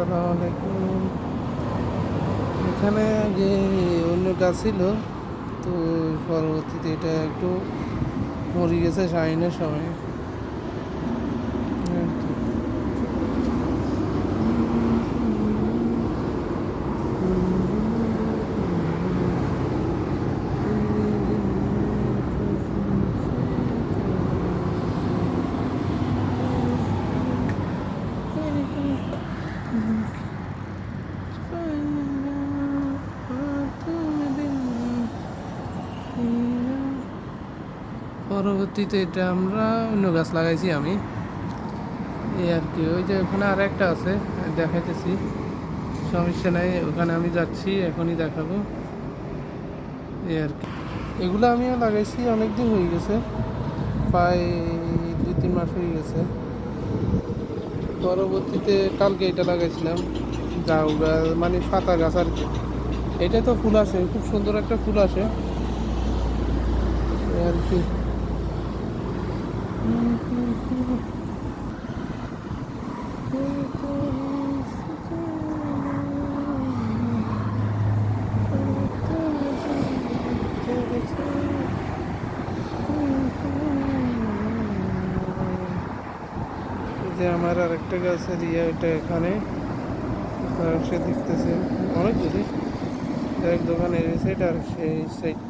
আসসালামু আলাইকুম এখানে যে অন্য গাছ ছিল, তো পরবর্তীতে এটা একটু মরে গেছে সাইনের সময় এই আর কি। পরবর্তীতে এটা আমরা অন্য গাছ লাগাইছি আমি। এই আর কি, ওই যে ওখানে আর একটা আছে, দেখাইতেছি। সমস্যা নাই, ওখানে আমি যাচ্ছি, এখনই দেখাবো। এই আর কি। এগুলো আমিও লাগাইছি, অনেক দিন হয়ে গেছে। প্রায় দুই, তিন মাস হয়ে গেছে। পরবর্তীতে কালকে এটা লাগাইছিলাম, জাউ গাছ মানে পাতা গাছ আর কি। এটা তো ফুল আসে, খুব সুন্দর একটা ফুল আসে। আর কি। যে আমার আরেকটা গাছের ইয়ে এটা এখানে। সে দেখতেছে অনেক দূরে। এক দোকানের এই সাইড আর সেই সাইড